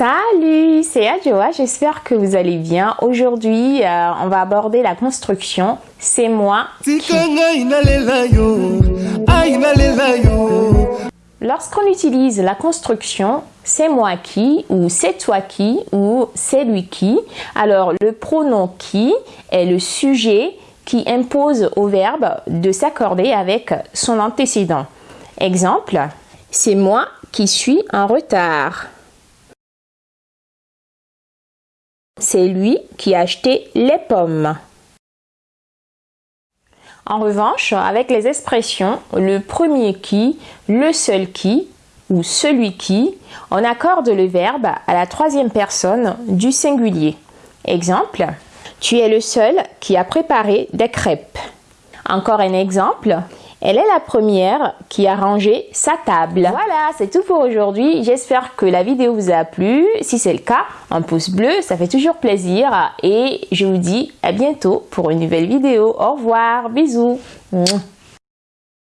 Salut, c'est Adjoa, j'espère que vous allez bien. Aujourd'hui, euh, on va aborder la construction. C'est moi qui... Lorsqu'on utilise la construction, c'est moi qui, ou c'est toi qui, ou c'est lui qui, alors le pronom qui est le sujet qui impose au verbe de s'accorder avec son antécédent. Exemple, c'est moi qui suis en retard. C'est lui qui a acheté les pommes. En revanche, avec les expressions le premier qui, le seul qui ou celui qui, on accorde le verbe à la troisième personne du singulier. Exemple, tu es le seul qui a préparé des crêpes. Encore un exemple, elle est la première qui a rangé sa table. Voilà, c'est tout pour aujourd'hui. J'espère que la vidéo vous a plu. Si c'est le cas, un pouce bleu, ça fait toujours plaisir. Et je vous dis à bientôt pour une nouvelle vidéo. Au revoir, bisous.